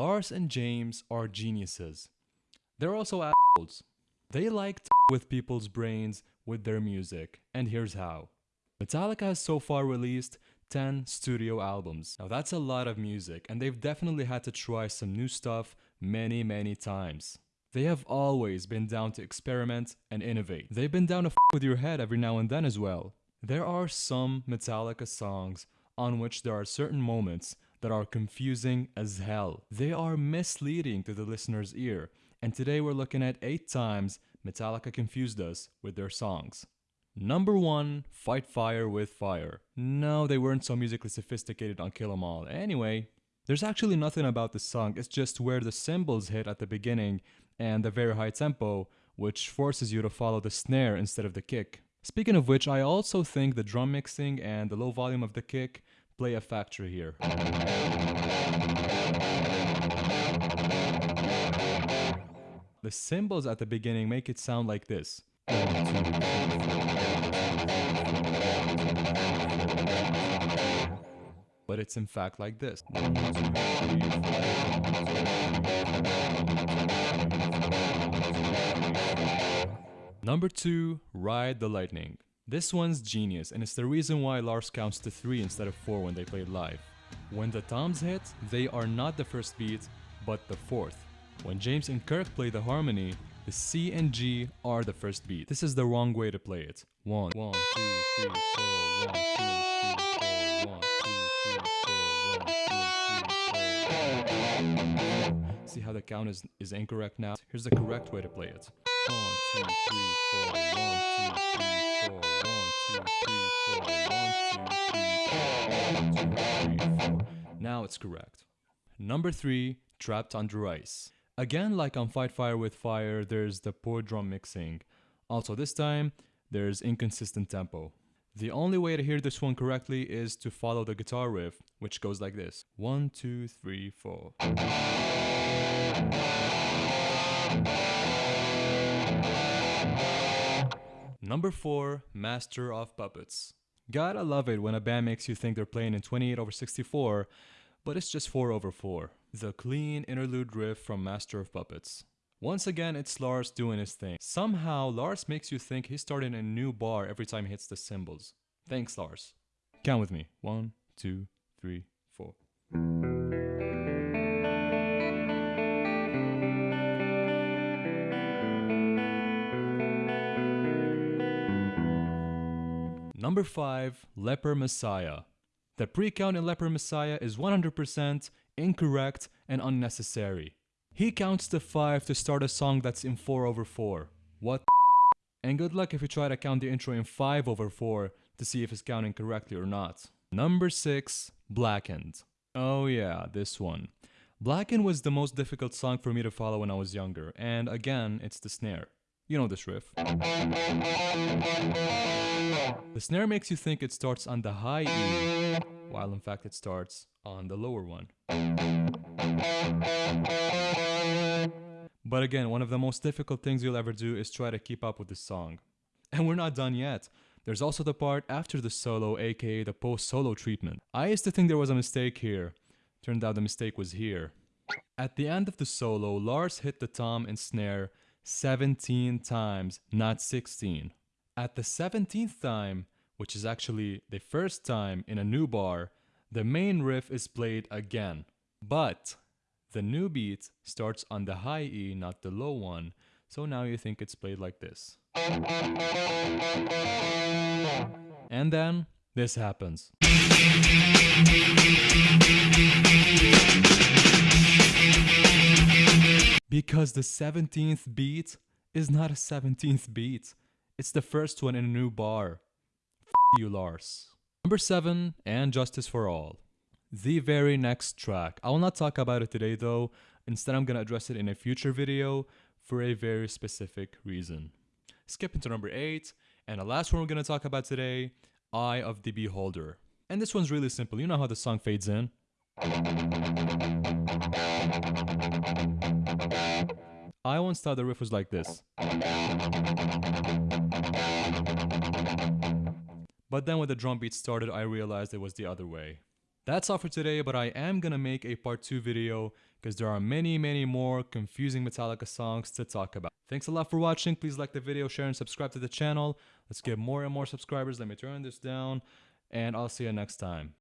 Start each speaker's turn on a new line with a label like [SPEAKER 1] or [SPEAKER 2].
[SPEAKER 1] Lars and James are geniuses. They're also assholes. They like to with people's brains with their music, and here's how. Metallica has so far released 10 studio albums. Now that's a lot of music, and they've definitely had to try some new stuff many, many times. They have always been down to experiment and innovate. They've been down to f with your head every now and then as well. There are some Metallica songs on which there are certain moments that are confusing as hell. They are misleading to the listener's ear, and today we're looking at 8 times Metallica confused us with their songs. Number 1, Fight Fire with Fire. No, they weren't so musically sophisticated on Kill 'Em All. Anyway, there's actually nothing about the song, it's just where the cymbals hit at the beginning and the very high tempo, which forces you to follow the snare instead of the kick. Speaking of which, I also think the drum mixing and the low volume of the kick play a factor here. The cymbals at the beginning make it sound like this. But it's in fact like this. Number 2, Ride the Lightning. This one's genius and it's the reason why Lars counts to 3 instead of 4 when they played live. When the toms hit, they are not the first beat, but the fourth. When James and Kirk play the harmony, the C and G are the first beat. This is the wrong way to play it. One, one, two, three, four, one, two, three, four, one, two, three, four, one, two, three, four. See how the count is, is incorrect now? Here's the correct way to play it. Now it's correct. Number three, Trapped Under Ice. Again, like on Fight Fire with Fire, there's the poor drum mixing. Also this time, there's inconsistent tempo. The only way to hear this one correctly is to follow the guitar riff, which goes like this. One, two, three, four. Number 4, Master of Puppets. Gotta love it when a band makes you think they're playing in 28 over 64, but it's just 4 over 4 the clean interlude riff from Master of Puppets. Once again, it's Lars doing his thing. Somehow, Lars makes you think he's starting a new bar every time he hits the cymbals. Thanks, Lars. Count with me. One, two, three, four. Number 5, Leper Messiah. The pre-count in Leper Messiah is 100% incorrect, and unnecessary. He counts to 5 to start a song that's in 4 over 4. What And good luck if you try to count the intro in 5 over 4 to see if it's counting correctly or not. Number 6, Blackened. Oh yeah, this one. Blackened was the most difficult song for me to follow when I was younger, and again, it's the snare. You know this riff. The snare makes you think it starts on the high E, while in fact it starts on the lower one. But again, one of the most difficult things you'll ever do is try to keep up with the song. And we're not done yet. There's also the part after the solo, aka the post-solo treatment. I used to think there was a mistake here. Turned out the mistake was here. At the end of the solo, Lars hit the tom and snare 17 times, not 16. At the 17th time, which is actually the first time in a new bar, the main riff is played again. But the new beat starts on the high E, not the low one, so now you think it's played like this. And then this happens. Because the 17th beat is not a 17th beat. It's the first one in a new bar. F you, Lars. Number 7, And Justice for All. The very next track. I will not talk about it today though, instead I'm gonna address it in a future video for a very specific reason. Skipping to number 8, and the last one we're gonna talk about today, Eye of the Beholder. And this one's really simple, you know how the song fades in? I once thought the riff was like this. But then when the drum beat started, I realized it was the other way. That's all for today, but I am gonna make a part 2 video because there are many, many more confusing Metallica songs to talk about. Thanks a lot for watching. Please like the video, share, and subscribe to the channel. Let's get more and more subscribers. Let me turn this down, and I'll see you next time.